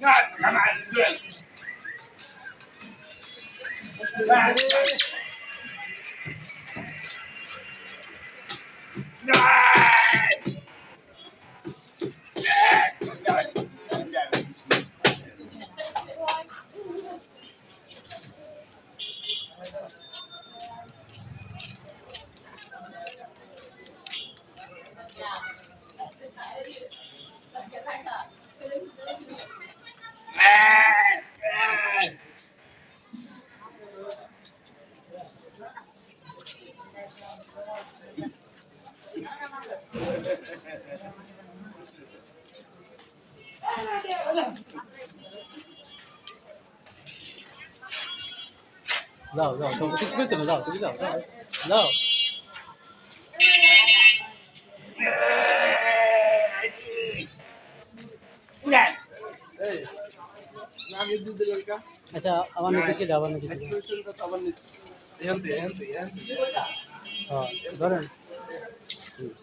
Vai, vai, vai. rồi rồi tôi biết tưởng rồi tôi biết rồi rồi যাও তোমাকে কিছু করতে হবে যাও তুমি যাও যাও যাও আচ্ছা আমার নিতেছি আবার নিতেছি হ্যাঁ ধরেন Nah.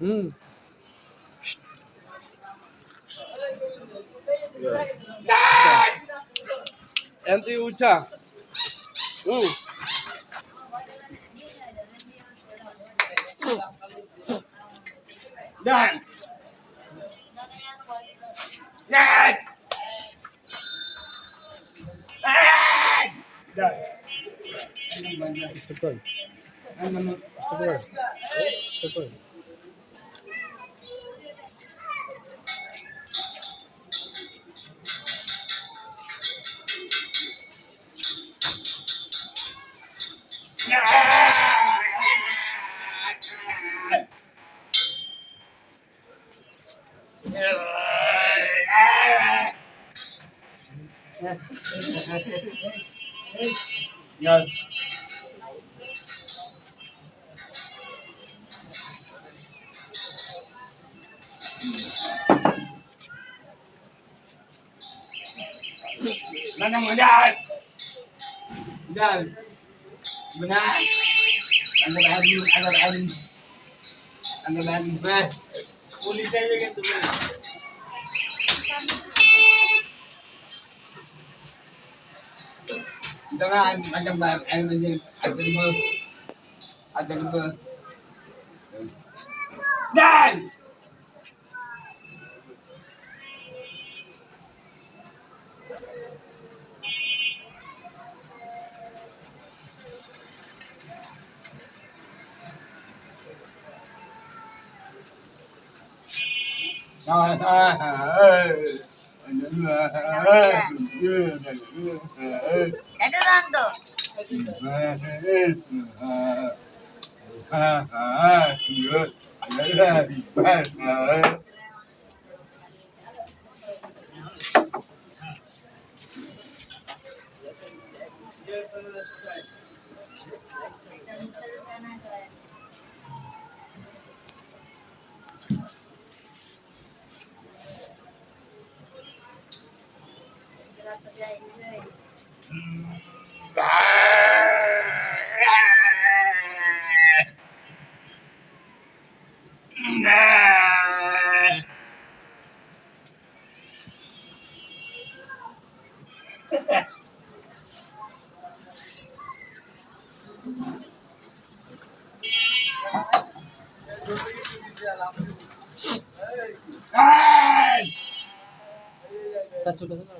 Hmm. ఎంత ఊచా Dan. Dan. Dan. Dan. Yeah. Dan. Benar. Anda bahan, anda bahan. Anda bahan. Bah. Kulit saya kan tu. Dengan macam bahan, ada macam ada lima, ada lima. Dan. Happy birthday. Hey! Hey!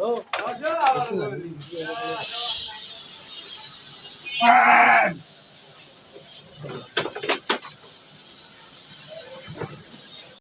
Ah!